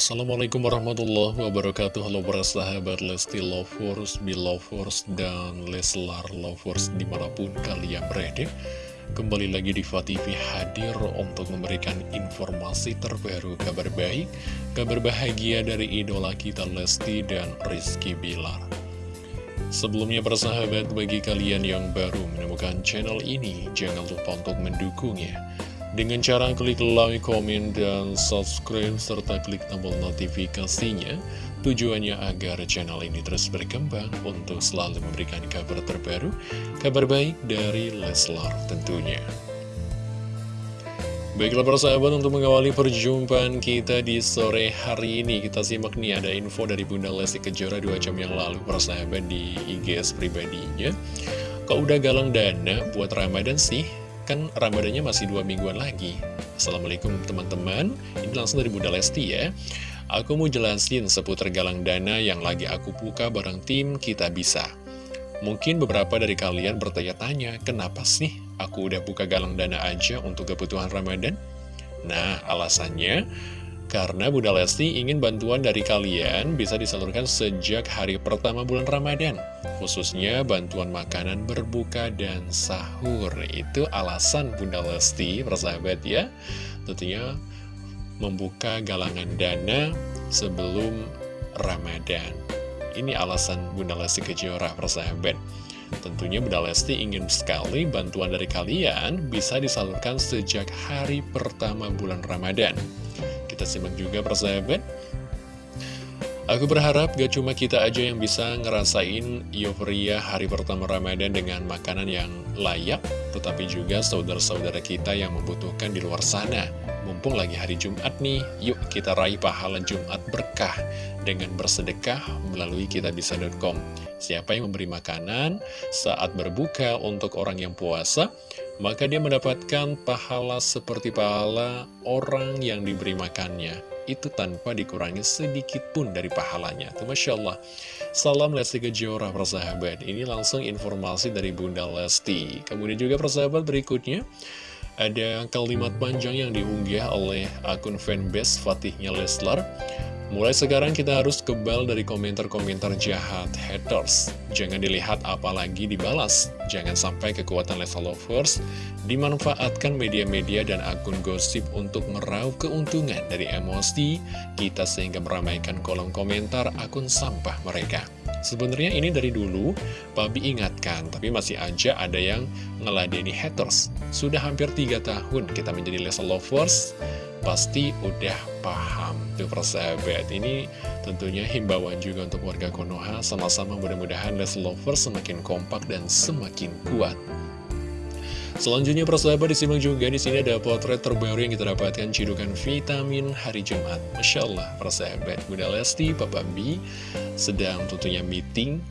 Assalamualaikum warahmatullahi wabarakatuh. Halo para sahabat Lesti Lovers, Belovers, dan Leslar Lovers di mana pun kalian berada. Kembali lagi di TV hadir untuk memberikan informasi terbaru kabar baik Kabar bahagia dari idola kita Lesti dan Rizky Bilar. Sebelumnya para sahabat bagi kalian yang baru menemukan channel ini Jangan lupa untuk mendukungnya dengan cara klik like, komen, dan subscribe, serta klik tombol notifikasinya, tujuannya agar channel ini terus berkembang untuk selalu memberikan kabar terbaru, kabar baik dari Leslar tentunya. Baiklah para sahabat untuk mengawali perjumpaan kita di sore hari ini Kita simak nih ada info dari Bunda Lesti Kejora 2 jam yang lalu para sahabat di IGS pribadinya Kok udah galang dana buat Ramadan sih? Kan Ramadannya masih dua mingguan lagi. Assalamualaikum teman-teman. Ini langsung dari Bunda Lesti ya. Aku mau jelasin seputar galang dana yang lagi aku buka bareng tim Kita Bisa. Mungkin beberapa dari kalian bertanya-tanya Kenapa sih aku udah buka galang dana aja untuk kebutuhan Ramadan? Nah alasannya karena Bunda Lesti ingin bantuan dari kalian bisa disalurkan sejak hari pertama bulan Ramadan Khususnya bantuan makanan berbuka dan sahur. Itu alasan Bunda Lesti, persahabat ya. Tentunya membuka galangan dana sebelum Ramadan. Ini alasan Bunda Lesti Kejora, persahabat. Tentunya Bunda Lesti ingin sekali bantuan dari kalian bisa disalurkan sejak hari pertama bulan Ramadan. Kita simak juga persahabat Aku berharap gak cuma kita aja yang bisa ngerasain euforia hari pertama Ramadan dengan makanan yang layak Tetapi juga saudara-saudara kita yang membutuhkan di luar sana Mumpung lagi hari Jumat nih, yuk kita raih pahala Jumat berkah Dengan bersedekah melalui kitabisa.com Siapa yang memberi makanan saat berbuka untuk orang yang puasa maka dia mendapatkan pahala seperti pahala orang yang diberi makannya. Itu tanpa dikurangi sedikit pun dari pahalanya. Itu Masya Allah. Salam Lesti Kejora, persahabat. Ini langsung informasi dari Bunda Lesti. Kemudian juga persahabat berikutnya. Ada kalimat panjang yang diunggah oleh akun fanbase Fatihnya Leslar. Mulai sekarang kita harus kebal dari komentar-komentar jahat haters. Jangan dilihat apalagi dibalas. Jangan sampai kekuatan level lovers dimanfaatkan media-media dan akun gosip untuk meraup keuntungan dari emosi kita sehingga meramaikan kolom komentar akun sampah mereka. Sebenarnya ini dari dulu, Pabi ingatkan, tapi masih aja ada yang ngeladeni haters. Sudah hampir tiga tahun kita menjadi level lovers, pasti udah paham tuh persahabat. Ini tentunya himbauan juga untuk warga Konoha. Sama-sama mudah-mudahan Les Lovers semakin kompak dan semakin kuat. Selanjutnya persahabat disimak juga di sini ada potret terbaru yang kita dapatkan cidukan vitamin hari Jumat. Masya Allah persahabat. Bunda Lesti, Papa B sedang tentunya meeting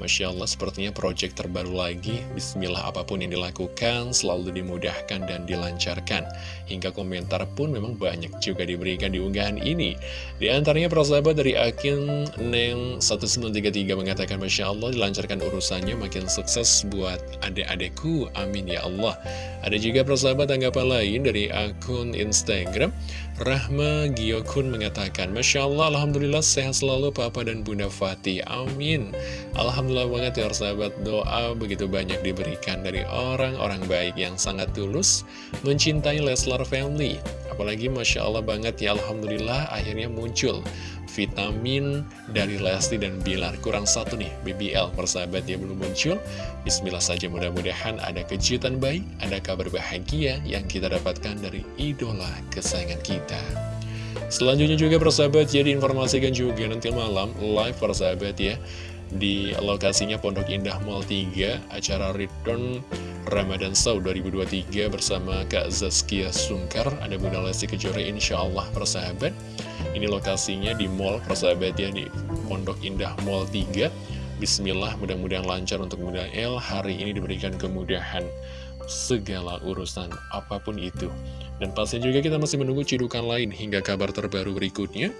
Masya Allah sepertinya project terbaru lagi. Bismillah apa pun yang dilakukan selalu dimudahkan dan dilancarkan. Hingga komentar pun memang banyak juga diberikan di unggahan ini. Di antaranya persahabat dari akun Neng1933 mengatakan Masya Allah dilancarkan urusannya makin sukses buat adik-adikku. Amin ya Allah. Ada juga persahabat tanggapan lain dari akun Instagram Rahma Giokun mengatakan Masya Allah Alhamdulillah sehat selalu Papa dan Bunda Fatih. Amin. Alhamdulillah Alhamdulillah banget ya sahabat doa begitu banyak diberikan dari orang-orang baik yang sangat tulus mencintai Leslar Family. Apalagi Masya Allah banget ya Alhamdulillah akhirnya muncul vitamin dari Lesti dan Bilar. Kurang satu nih BBL persahabat ya belum muncul. Bismillah saja mudah-mudahan ada kejutan baik, ada kabar bahagia yang kita dapatkan dari idola kesayangan kita. Selanjutnya juga persahabat jadi informasikan juga nanti malam live persahabat ya di lokasinya Pondok Indah Mall 3 acara Return Ramadan Show 2023 bersama Kak Zaskia Sungkar ada Bunda Lesti Kejora Insya Allah persahabat. Ini lokasinya di mall persahabat ya di Pondok Indah Mall 3 Bismillah mudah-mudahan lancar untuk Bunda El. Hari ini diberikan kemudahan segala urusan apa pun itu. Dan pastinya juga kita masih menunggu cidukan lain hingga kabar terbaru berikutnya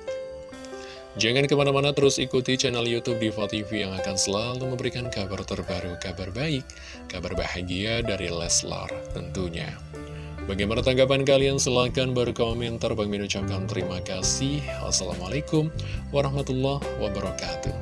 Jangan ke mana-mana terus ikuti channel Youtube Diva TV yang akan selalu memberikan kabar terbaru, kabar baik, kabar bahagia dari Leslar tentunya. Bagaimana tanggapan kalian? Silahkan berkomentar. Bang Min ucapkan terima kasih. Wassalamualaikum warahmatullahi wabarakatuh.